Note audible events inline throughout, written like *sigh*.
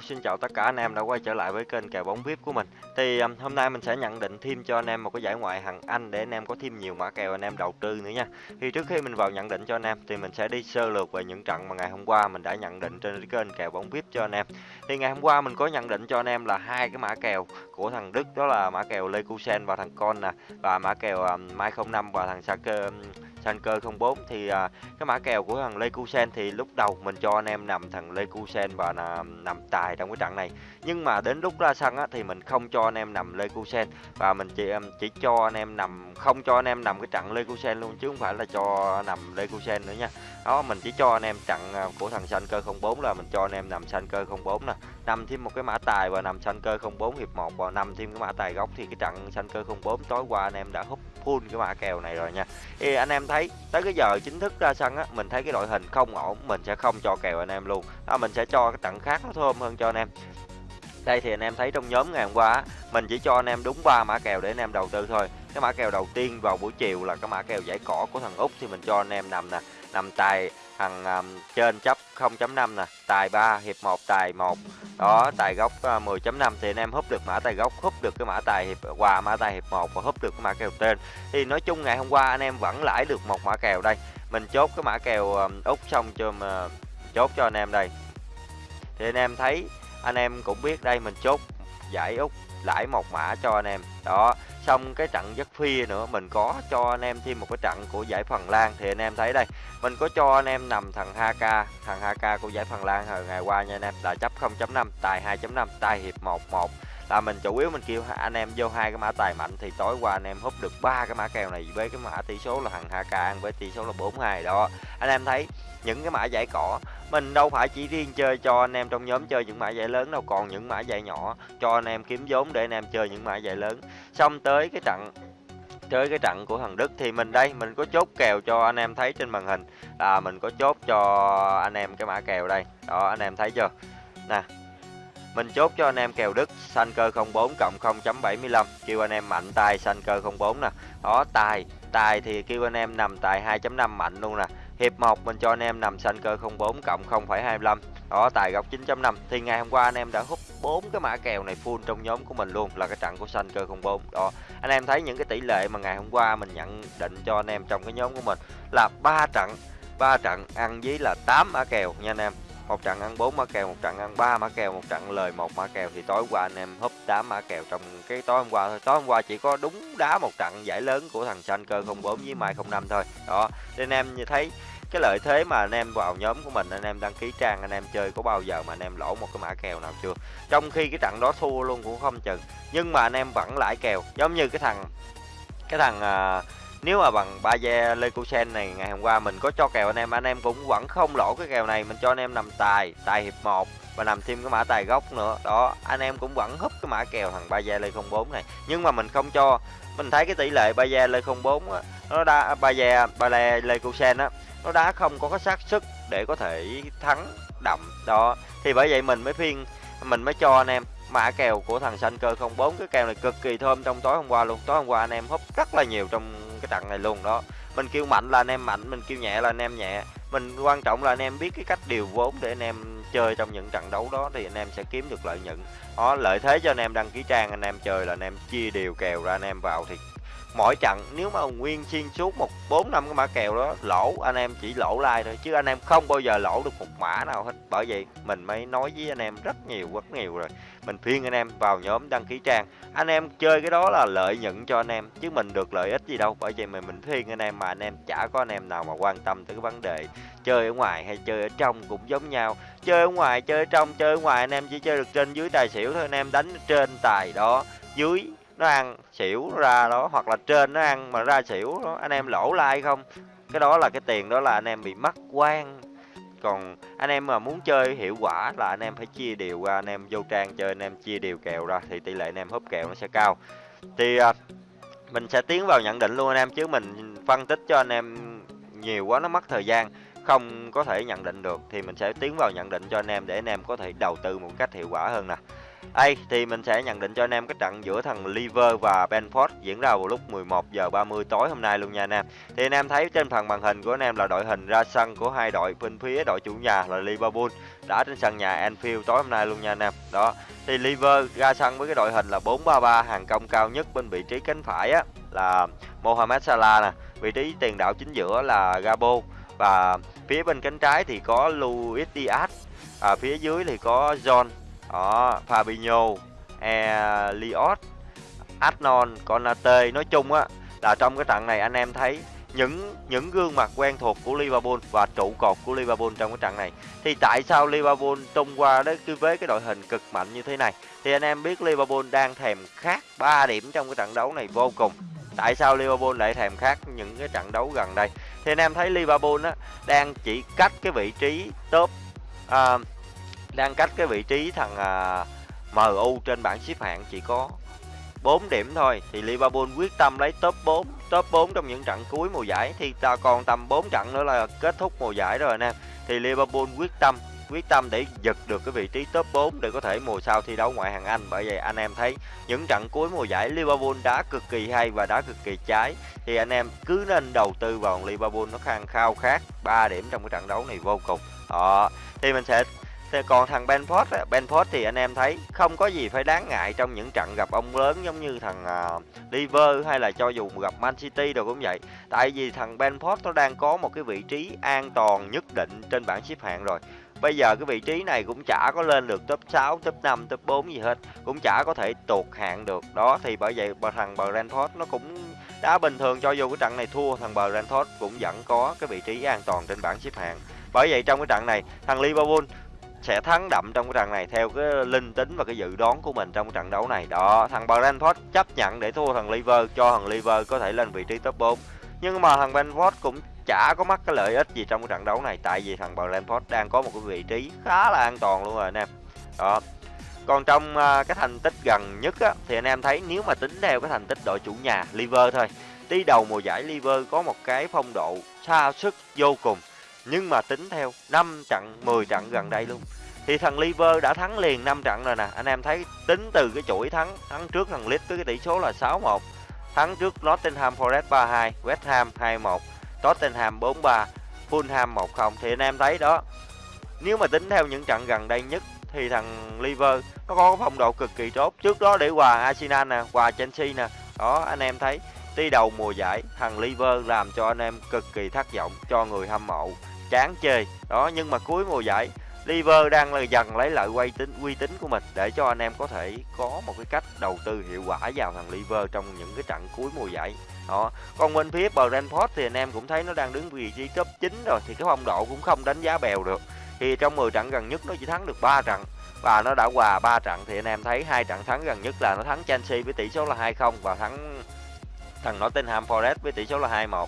Hello, xin chào tất cả anh em đã quay trở lại với kênh kèo bóng VIP của mình. Thì um, hôm nay mình sẽ nhận định thêm cho anh em một cái giải ngoại hạng Anh để anh em có thêm nhiều mã kèo anh em đầu tư nữa nha. Thì trước khi mình vào nhận định cho anh em thì mình sẽ đi sơ lược về những trận mà ngày hôm qua mình đã nhận định trên kênh kèo bóng VIP cho anh em. Thì ngày hôm qua mình có nhận định cho anh em là hai cái mã kèo của thằng Đức đó là mã kèo Leverkusen và thằng Con nè và mã kèo um, Mai 05 và thằng saka um, Sanker 04 thì à, cái mã kèo của thằng Leverkusen thì lúc đầu mình cho anh em nằm thằng Leverkusen và nằm, nằm tài trong cái trận này. Nhưng mà đến lúc ra sân á, thì mình không cho anh em nằm Leverkusen và mình chỉ um, chỉ cho anh em nằm không cho anh em nằm cái trận Leverkusen luôn chứ không phải là cho nằm Leverkusen nữa nha. Đó mình chỉ cho anh em trận à, của thằng Sanker 04 là mình cho anh em nằm Sanker 04 nè. Nằm thêm một cái mã tài và nằm Sanker 04 hiệp 1 và nằm thêm cái mã tài gốc thì cái trận Sanker 04 tối qua anh em đã hút full cái mã kèo này rồi nha. Thì anh em thấy tới cái giờ chính thức ra sân á mình thấy cái đội hình không ổn mình sẽ không cho kèo anh em luôn. Đó, mình sẽ cho cái trận khác nó thơm hơn cho anh em. Đây thì anh em thấy trong nhóm ngày hôm qua mình chỉ cho anh em đúng ba mã kèo để anh em đầu tư thôi. Cái mã kèo đầu tiên vào buổi chiều là cái mã kèo giải cỏ của thằng úc thì mình cho anh em nằm nè nằm tài thằng um, trên chấp 0.5 nè tài 3 hiệp 1 tài 1 đó tài gốc ờ, uh, 10.5 thì anh em húp được mã tài gốc húp được cái mã tài hiệp quà mã tài hiệp 1 và húp được cái mã kèo tên thì nói chung ngày hôm qua anh em vẫn lãi được một mã kèo đây. Mình chốt cái mã kèo um, út xong cho mà chốt cho anh em đây. Thì anh em thấy anh em cũng biết đây mình chốt giải út lãi một mã cho anh em. Đó xong cái trận giấc phi nữa, mình có cho anh em thêm một cái trận của giải phần lan. Thì anh em thấy đây, mình có cho anh em nằm thằng HK thằng HK của giải phần lan hồi ngày qua nha anh em, là chấp 0.5 tài 2.5 tài hiệp 11 là mình chủ yếu mình kêu anh em vô hai cái mã tài mạnh, thì tối qua anh em hút được ba cái mã kèo này với cái mã tỷ số là thằng HK ăn với tỷ số là 42 đó, anh em thấy những cái mã giải cỏ. Mình đâu phải chỉ riêng chơi cho anh em trong nhóm chơi những mã giải lớn đâu, còn những mã giải nhỏ cho anh em kiếm vốn để anh em chơi những mã giải lớn. Xong tới cái trận, tới cái trận của thằng Đức thì mình đây, mình có chốt kèo cho anh em thấy trên màn hình. Là mình có chốt cho anh em cái mã kèo đây. Đó, anh em thấy chưa? Nè, mình chốt cho anh em kèo Đức xanh cơ 04 cộng 0.75 kêu anh em mạnh tài xanh cơ 04 nè. Đó tài tài thì kêu anh em nằm tài 2.5 mạnh luôn nè. Hiệp 1 mình cho anh em nằm xanh cơ 04 cộng 0,25 Đó tài góc 9.5 Thì ngày hôm qua anh em đã hút 4 cái mã kèo này full trong nhóm của mình luôn Là cái trận của xanh cơ 04 Đó anh em thấy những cái tỷ lệ mà ngày hôm qua mình nhận định cho anh em trong cái nhóm của mình Là 3 trận 3 trận ăn với là 8 mã kèo nha anh em. Một trận ăn 4 mã kèo, một trận ăn 3 mã kèo, một trận lời một mã kèo. Thì tối qua anh em húp đá mã kèo trong cái tối hôm qua thôi. Tối hôm qua chỉ có đúng đá một trận giải lớn của thằng xanh cơ 04 với Mai 05 thôi. Đó, nên em như thấy cái lợi thế mà anh em vào nhóm của mình anh em đăng ký trang anh em chơi có bao giờ mà anh em lỗ một cái mã kèo nào chưa? Trong khi cái trận đó thua luôn cũng không chừng nhưng mà anh em vẫn lãi kèo giống như cái thằng cái thằng à, nếu mà bằng ba Baye Leverkusen này ngày hôm qua mình có cho kèo anh em anh em cũng vẫn không lỗ cái kèo này mình cho anh em nằm tài tài hiệp 1 và nằm thêm cái mã tài gốc nữa. Đó anh em cũng vẫn húp cái mã kèo thằng ba gia Lê 04 này nhưng mà mình không cho. Mình thấy cái tỷ lệ ba gia Lê 04 á nó đa lê Baye Leverkusen á nó đá không có cái xác sức để có thể thắng đậm đó thì bởi vậy mình mới phiên mình mới cho anh em mã kèo của thằng xanh cơ 04 cái kèo này cực kỳ thơm trong tối hôm qua luôn tối hôm qua anh em húp rất là nhiều trong cái trận này luôn đó mình kêu mạnh là anh em mạnh mình kêu nhẹ là anh em nhẹ mình quan trọng là anh em biết cái cách điều vốn để anh em chơi trong những trận đấu đó thì anh em sẽ kiếm được lợi nhuận đó lợi thế cho anh em đăng ký trang anh em chơi là anh em chia đều kèo ra anh em vào thì mỗi trận, nếu mà nguyên xuyên suốt một bốn năm cái mã kèo đó, lỗ, anh em chỉ lỗ like thôi, chứ anh em không bao giờ lỗ được một mã nào hết. Bởi vậy, mình mới nói với anh em rất nhiều rất nhiều rồi. Mình khuyên anh em vào nhóm đăng ký trang. Anh em chơi cái đó là lợi nhuận cho anh em, chứ mình được lợi ích gì đâu. Bởi vậy mà mình khuyên anh em mà anh em chả có anh em nào mà quan tâm tới cái vấn đề chơi ở ngoài hay chơi ở trong cũng giống nhau. Chơi ở ngoài, chơi ở trong, chơi ở ngoài, anh em chỉ chơi được trên dưới tài xỉu thôi, anh em đánh trên tài đó, dưới nó ăn xỉu ra đó hoặc là trên nó ăn mà ra xỉu đó anh em lỗ like không cái đó là cái tiền đó là anh em bị mất quan còn anh em mà muốn chơi hiệu quả là anh em phải chia đều ra anh em vô trang chơi anh em chia đều kèo ra thì tỷ lệ anh em húp kèo nó sẽ cao thì mình sẽ tiến vào nhận định luôn anh em chứ mình phân tích cho anh em nhiều quá nó mất thời gian không có thể nhận định được thì mình sẽ tiến vào nhận định cho anh em để anh em có thể đầu tư một cách hiệu quả hơn nè đây thì mình sẽ nhận định cho anh em cái trận giữa thằng Liver và Benford diễn ra vào lúc 11 giờ 30 tối hôm nay luôn nha anh em. Thì anh em thấy trên phần màn hình của anh em là đội hình ra sân của hai đội bên phía đội chủ nhà là Liverpool đã trên sân nhà Anfield tối hôm nay luôn nha anh em. Đó. Thì Liver ra sân với cái đội hình là 4-3-3 hàng công cao nhất bên vị trí cánh phải á là Mohamed Salah nè, vị trí tiền đạo chính giữa là Gabo và phía bên cánh trái thì có Luis Diaz, à, phía dưới thì có John đó Fabinho Eliot Adnon Konate. Nói chung á là trong cái trận này anh em thấy những những gương mặt quen thuộc của Liverpool và trụ cột của Liverpool trong cái trận này. Thì tại sao Liverpool trông qua đấy với cái đội hình cực mạnh như thế này? Thì anh em biết Liverpool đang thèm khát 3 điểm trong cái trận đấu này vô cùng. Tại sao Liverpool lại thèm khát những cái trận đấu gần đây? Thì anh em thấy Liverpool á đang chỉ cách cái vị trí top uh, đang cách cái vị trí thằng à, MU trên bảng xếp hạng chỉ có 4 điểm thôi. Thì Liverpool quyết tâm lấy top 4 top 4 trong những trận cuối mùa giải. Thì ta còn tầm 4 trận nữa là kết thúc mùa giải rồi anh em thì Liverpool quyết tâm quyết tâm để giật được cái vị trí top 4 để có thể mùa sau thi đấu ngoại hạng Anh. Bởi vậy anh em thấy những trận cuối mùa giải Liverpool đá cực kỳ hay và đá cực kỳ trái. Thì anh em cứ nên đầu tư vào Liverpool nó khang khao khát 3 điểm trong cái trận đấu này vô cùng. Đó. Thì mình sẽ còn thằng Benford á, Benford thì anh em thấy không có gì phải đáng ngại trong những trận gặp ông lớn giống như thằng uh, Liver hay là cho dù gặp Man City rồi cũng vậy. Tại vì thằng Benford nó đang có một cái vị trí an toàn nhất định trên bảng xếp hạng rồi. Bây giờ cái vị trí này cũng chả có lên được top 6, top 5, top 4 gì hết, cũng chả có thể tụt hạng được. Đó thì bởi vậy thằng Brentford nó cũng đá bình thường cho dù cái trận này thua thằng Brentford cũng vẫn có cái vị trí an toàn trên bảng xếp hạng. Bởi vậy trong cái trận này thằng Liverpool sẽ thắng đậm trong cái trận này theo cái linh tính và cái dự đoán của mình trong cái trận đấu này. Đó, thằng Brentford chấp nhận để thua thằng Liver cho thằng Liver có thể lên vị trí top 4. Nhưng mà thằng Brentford cũng chả có mắc cái lợi ích gì trong cái trận đấu này tại vì thằng Brentford đang có một cái vị trí khá là an toàn luôn rồi anh em. Đó. Còn trong uh, cái thành tích gần nhất á, thì anh em thấy nếu mà tính theo cái thành tích đội chủ nhà Liver thôi. đi đầu mùa giải Liver có một cái phong độ xa sức vô cùng nhưng mà tính theo 5 trận 10 trận gần đây luôn. Thì thằng Liver đã thắng liền 5 trận rồi nè. Anh em thấy tính từ cái chuỗi thắng thắng trước thằng Leeds với cái tỷ số là 6-1 thắng trước Nottingham Forest 3-2 West Ham 2-1 Tottenham 4-3 Fulham 1-0 thì anh em thấy đó nếu mà tính theo những trận gần đây nhất thì thằng Liver nó có phong độ cực kỳ tốt. Trước đó để hòa Arsenal nè hòa Chelsea nè. Đó anh em thấy tuy đầu mùa giải, thằng Liver làm cho anh em cực kỳ thất vọng cho người hâm mộ, chán chơi. Đó, nhưng mà cuối mùa giải, Liver đang là dần lấy lại uy tín uy tín của mình để cho anh em có thể có một cái cách đầu tư hiệu quả vào thằng Liver trong những cái trận cuối mùa giải. Đó. Còn bên phía Brentford thì anh em cũng thấy nó đang đứng vị trí top 9 rồi thì cái phong độ cũng không đánh giá bèo được. Thì trong 10 trận gần nhất nó chỉ thắng được 3 trận và nó đã hòa 3 trận thì anh em thấy hai trận thắng gần nhất là nó thắng Chelsea với tỷ số là 2-0 và thắng thằng Nottingham Forest với tỷ số là 2-1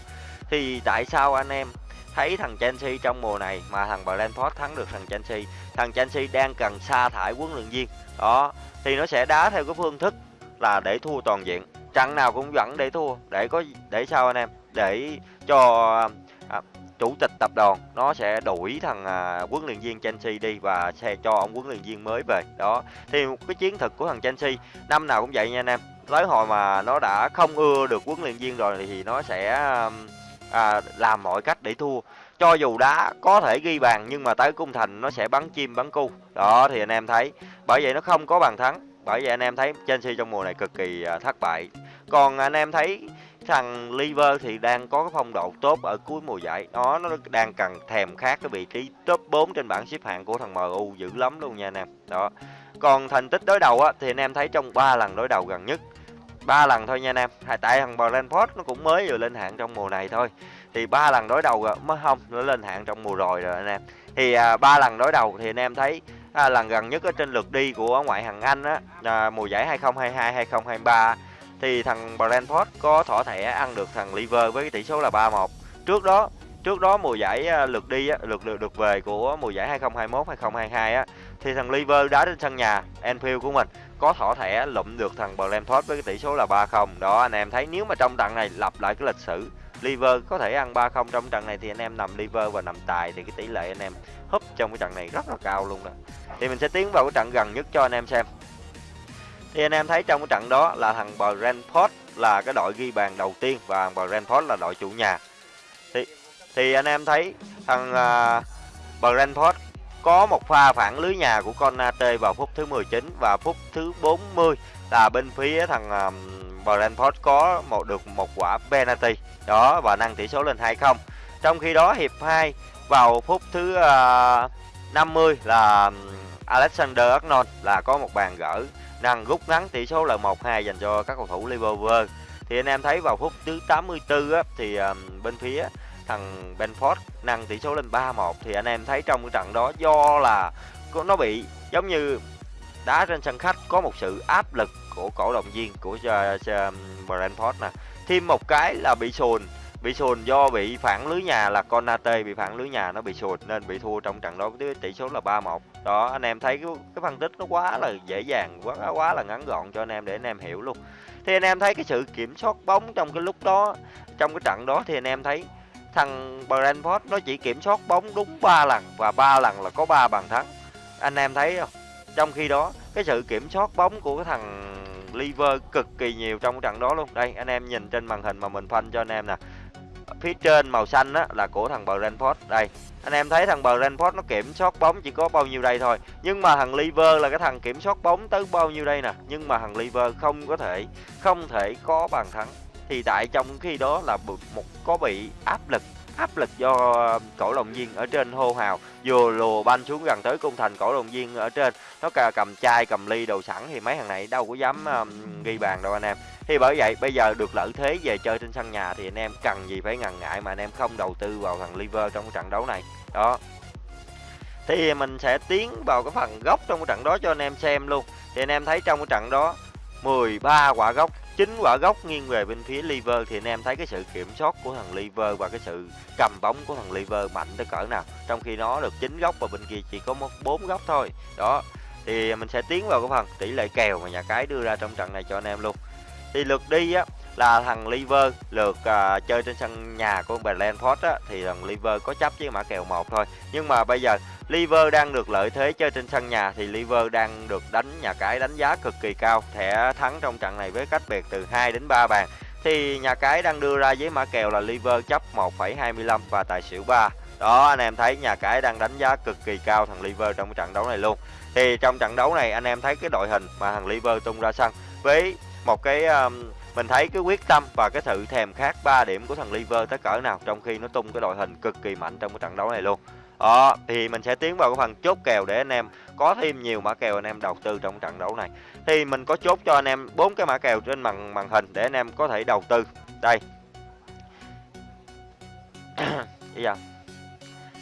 thì tại sao anh em thấy thằng Chelsea trong mùa này mà thằng Brentford thắng được thằng Chelsea thằng Chelsea đang cần sa thải huấn luyện viên. Đó thì nó sẽ đá theo cái phương thức là để thua toàn diện. Trận nào cũng vẫn để thua để có để sao anh em? Để cho à, chủ tịch tập đoàn nó sẽ đuổi thằng à, huấn luyện viên Chelsea đi và sẽ cho ông huấn luyện viên mới về. Đó thì một cái chiến thuật của thằng Chelsea năm nào cũng vậy nha anh em. Tới hồi mà nó đã không ưa được huấn luyện viên rồi thì nó sẽ à, à, làm mọi cách để thua. Cho dù đá có thể ghi bàn nhưng mà tới cung thành nó sẽ bắn chim bắn cu. Đó thì anh em thấy. Bởi vậy nó không có bàn thắng. Bởi vậy anh em thấy Chelsea trong mùa này cực kỳ à, thất bại. Còn anh em thấy thằng Liver thì đang có cái phong độ tốt ở cuối mùa giải. Đó nó đang cần thèm khát cái vị trí top 4 trên bảng xếp hạng của thằng MU dữ lắm luôn nha anh em. Đó. Còn thành tích đối đầu á thì anh em thấy trong 3 lần đối đầu gần nhất ba lần thôi nha anh em. Tại thằng Brentford nó cũng mới vừa lên hạng trong mùa này thôi. Thì ba lần đối đầu rồi mới không nó lên hạng trong mùa rồi rồi anh em. Thì à, ba lần đối đầu thì anh em thấy à, lần gần nhất ở trên lượt đi của ngoại hạng Anh á à, mùa giải 2022 2023 thì thằng Brentford có thỏa thẻ ăn được thằng Liver với cái tỷ số là 3-1 trước đó trước đó mùa giải à, lượt đi á, lượt lượt được về của mùa giải 2021 2022 á thì thằng Liver đá trên sân nhà Anfield của mình có thỏ thẻ lụm được thằng Brentford với cái tỷ số là 3-0 đó anh em thấy nếu mà trong trận này lặp lại cái lịch sử Liver có thể ăn 3-0 trong trận này thì anh em nằm Liver và nằm tài thì cái tỷ lệ anh em húp trong cái trận này rất là cao luôn đó thì mình sẽ tiến vào cái trận gần nhất cho anh em xem. Thì anh em thấy trong cái trận đó là thằng Brentford là cái đội ghi bàn đầu tiên và Brentford là đội chủ nhà. Thì thì anh em thấy thằng à, uh, Brentford có một pha phản lưới nhà của Conate vào phút thứ 19 và phút thứ 40 là bên phía thằng um, Brentford có một được một quả penalty đó và nâng tỷ số lên 2-0 trong khi đó hiệp 2 vào phút thứ ờ, uh, 50 là Alexander Arnold là có một bàn gỡ nâng rút ngắn tỷ số là 1-2 dành cho các cầu thủ Liverpool. Thì anh em thấy vào phút thứ 84 á, thì um, bên phía thằng Benford nâng tỷ số lên 3-1 thì anh em thấy trong cái trận đó do là nó bị giống như đá trên sân khách có một sự áp lực của cổ động viên của ờ, ờ, Brentford nè. Thêm một cái là bị sùn bị sùn do bị phản lưới nhà là Konate bị phản lưới nhà nó bị sùn nên bị thua trong trận đó với tỷ số là 3-1 đó anh em thấy cái, cái phân tích nó quá là dễ dàng quá quá là ngắn gọn cho anh em để anh em hiểu luôn. Thì anh em thấy cái sự kiểm soát bóng trong cái lúc đó trong cái trận đó thì anh em thấy thằng Brentford nó chỉ kiểm soát bóng đúng 3 lần và ba lần là có 3 bàn thắng. Anh em thấy không? Trong khi đó, cái sự kiểm soát bóng của cái thằng Liver cực kỳ nhiều trong trận đó luôn. Đây, anh em nhìn trên màn hình mà mình phanh cho anh em nè. Phía trên màu xanh á, là của thằng Brentford. Đây, anh em thấy thằng Brentford nó kiểm soát bóng chỉ có bao nhiêu đây thôi. Nhưng mà thằng Liver là cái thằng kiểm soát bóng tới bao nhiêu đây nè? Nhưng mà thằng Liver không có thể, không thể có bàn thắng thì tại trong khi đó là một có bị áp lực áp lực do um, cổ động viên ở trên hô hào vừa lùa banh xuống gần tới cung thành cổ động viên ở trên. Nó cầm chai cầm ly đồ sẵn thì mấy thằng này đâu có dám um, ghi bàn đâu anh em. Thì bởi vậy bây giờ được lợi thế về chơi trên sân nhà thì anh em cần gì phải ngần ngại mà anh em không đầu tư vào thằng liver trong cái trận đấu này. Đó. Thì mình sẽ tiến vào cái phần góc trong cái trận đó cho anh em xem luôn. Thì anh em thấy trong cái trận đó 13 quả góc chính quả góc nghiêng về bên phía liver thì anh em thấy cái sự kiểm soát của thằng liver và cái sự cầm bóng của thằng liver mạnh tới cỡ nào. Trong khi nó được chín góc và bên kia chỉ có một bốn góc thôi. Đó thì mình sẽ tiến vào cái phần tỷ lệ kèo mà nhà cái đưa ra trong trận này cho anh em luôn. Thì lượt đi á là thằng liver lượt à, chơi trên sân nhà của Brentford á thì thằng liver có chấp với mã kèo một thôi. Nhưng mà bây giờ liver đang được lợi thế chơi trên sân nhà thì liver đang được đánh nhà cái đánh giá cực kỳ cao. Thẻ thắng trong trận này với cách biệt từ 2 đến 3 bàn. Thì nhà cái đang đưa ra với mã kèo là liver chấp 1,25 và tài xỉu 3 đó anh em thấy nhà cái đang đánh giá cực kỳ cao thằng liver trong cái trận đấu này luôn. Thì trong trận đấu này anh em thấy cái đội hình mà thằng liver tung ra sân với một cái um, mình thấy cái quyết tâm và cái sự thèm khát 3 điểm của thằng Liver tới cỡ nào trong khi nó tung cái đội hình cực kỳ mạnh trong cái trận đấu này luôn. Đó, thì mình sẽ tiến vào cái phần chốt kèo để anh em có thêm nhiều mã kèo anh em đầu tư trong trận đấu này. Thì mình có chốt cho anh em bốn cái mã kèo trên màn màn hình để anh em có thể đầu tư. Đây. *clears throat* Bây giờ.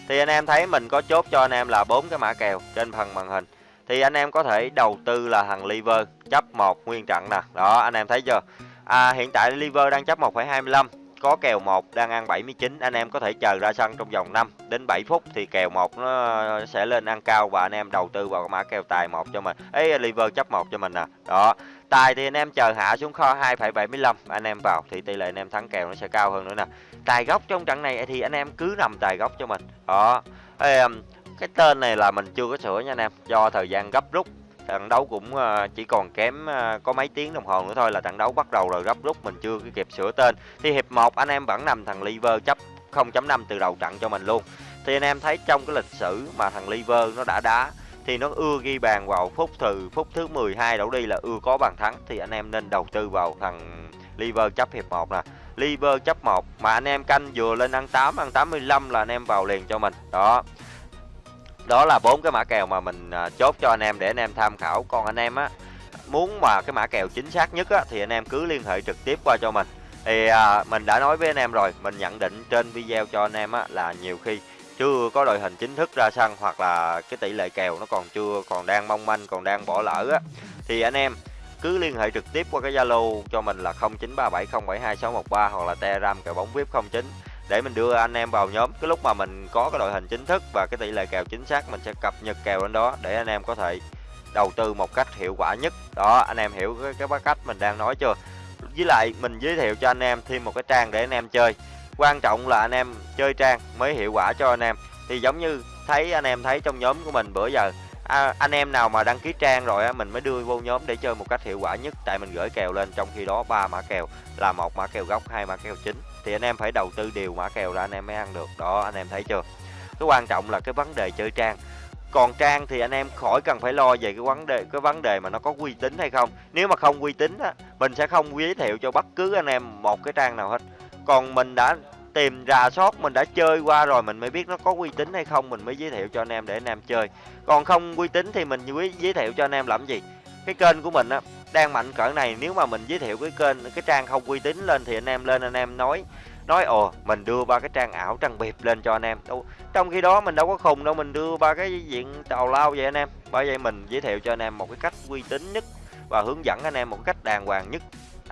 Thì anh em thấy mình có chốt cho anh em là bốn cái mã kèo trên phần màn hình thì anh em có thể đầu tư là thằng liver chấp một nguyên trận nè đó anh em thấy chưa à, hiện tại liver đang chấp 1,25 có kèo 1 đang ăn 79 anh em có thể chờ ra sân trong vòng 5 đến 7 phút thì kèo 1 nó sẽ lên ăn cao và anh em đầu tư vào mã kèo tài 1 cho mình. Ấy liver chấp 1 cho mình nè. Đó tài thì anh em chờ hạ xuống kho 2,75 anh em vào thì tỷ lệ anh em thắng kèo nó sẽ cao hơn nữa nè. Tài gốc trong trận này thì anh em cứ nằm tài gốc cho mình. Đó Ê, um, cái tên này là mình chưa có sửa nha anh em do thời gian gấp rút trận đấu cũng ờ, chỉ còn kém ờ, có mấy tiếng đồng hồ nữa thôi là trận đấu bắt đầu rồi gấp rút, mình chưa kịp sửa tên. Thì hiệp 1 anh em vẫn nằm thằng liver chấp 0.5 từ đầu trận cho mình luôn. Thì anh em thấy trong cái lịch sử mà thằng liver nó đã đá, thì nó ưa ghi bàn vào phút từ phút thứ 12 đổ đi là ưa có bàn thắng, thì anh em nên đầu tư vào thằng liver chấp hiệp 1 nè. Liver chấp 1 mà anh em canh vừa lên ăn 8 ăn 85 là anh em vào liền cho mình. Đó đó là bốn cái mã kèo mà mình à, chốt cho anh em để anh em tham khảo. Còn anh em á muốn mà cái mã kèo chính xác nhất á thì anh em cứ liên hệ trực tiếp qua cho mình. Thì à, mình đã nói với anh em rồi mình nhận định trên video cho anh em á là nhiều khi chưa có đội hình chính thức ra sân hoặc là cái tỷ lệ kèo nó còn chưa còn đang mong manh còn đang bỏ lỡ á thì anh em cứ liên hệ trực tiếp qua cái Zalo cho mình là 0937072613 hoặc là Telegram kèo bóng VIP 09 để mình đưa anh em vào nhóm. Cái lúc mà mình có cái đội hình chính thức và cái tỷ lệ kèo chính xác mình sẽ cập nhật kèo lên đó để anh em có thể đầu tư một cách hiệu quả nhất. Đó anh em hiểu cái, cái cách mình đang nói chưa? Với lại mình giới thiệu cho anh em thêm một cái trang để anh em chơi. Quan trọng là anh em chơi trang mới hiệu quả cho anh em. Thì giống như thấy anh em thấy trong nhóm của mình bữa giờ à, anh em nào mà đăng ký trang rồi á mình mới đưa vô nhóm để chơi một cách hiệu quả nhất. Tại mình gửi kèo lên trong khi đó ba mã kèo là một mã kèo gốc hai mã kèo chính thì anh em phải đầu tư điều mã kèo ra anh em mới ăn được. Đó, anh em thấy chưa? Cái quan trọng là cái vấn đề chơi trang. Còn trang thì anh em khỏi cần phải lo về cái vấn đề, cái vấn đề mà nó có uy tín hay không. Nếu mà không uy tín á, mình sẽ không giới thiệu cho bất cứ anh em một cái trang nào hết. Còn mình đã tìm rà soát mình đã chơi qua rồi, mình mới biết nó có uy tín hay không, mình mới giới thiệu cho anh em để anh em chơi. Còn không uy tín thì mình giới thiệu cho anh em làm gì. Cái kênh của mình á đang mạnh cỡ này, nếu mà mình giới thiệu cái kênh, cái trang không uy tín lên thì anh em lên anh em nói nói, ồ, mình đưa ba cái trang ảo trang bịp lên cho anh em. Đâu, trong khi đó mình đâu có khùng đâu, mình đưa ba cái diện tàu lao vậy anh em. Bởi vậy mình giới thiệu cho anh em một cái cách uy tín nhất và hướng dẫn anh em một cách đàng hoàng nhất.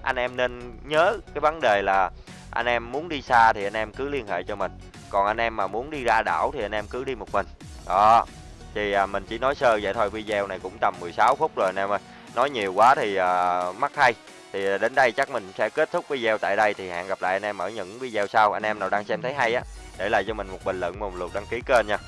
Anh em nên nhớ cái vấn đề là anh em muốn đi xa thì anh em cứ liên hệ cho mình, còn anh em mà muốn đi ra đảo thì anh em cứ đi một mình. Đó, thì à, mình chỉ nói sơ vậy thôi, video này cũng tầm 16 phút rồi anh em ơi nói nhiều quá thì à, uh, mất hay. Thì à, đến đây chắc mình sẽ kết thúc video tại đây. Thì hẹn gặp lại anh em ở những video sau. Anh em nào đang xem thấy hay á để lại cho mình một bình luận một lượt đăng ký kênh nha.